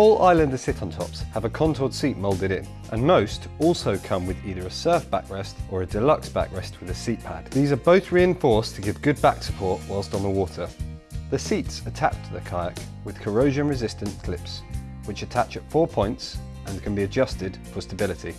All Islander sit-on tops have a contoured seat moulded in, and most also come with either a surf backrest or a deluxe backrest with a seat pad. These are both reinforced to give good back support whilst on the water. The seats attach to the kayak with corrosion resistant clips, which attach at four points and can be adjusted for stability.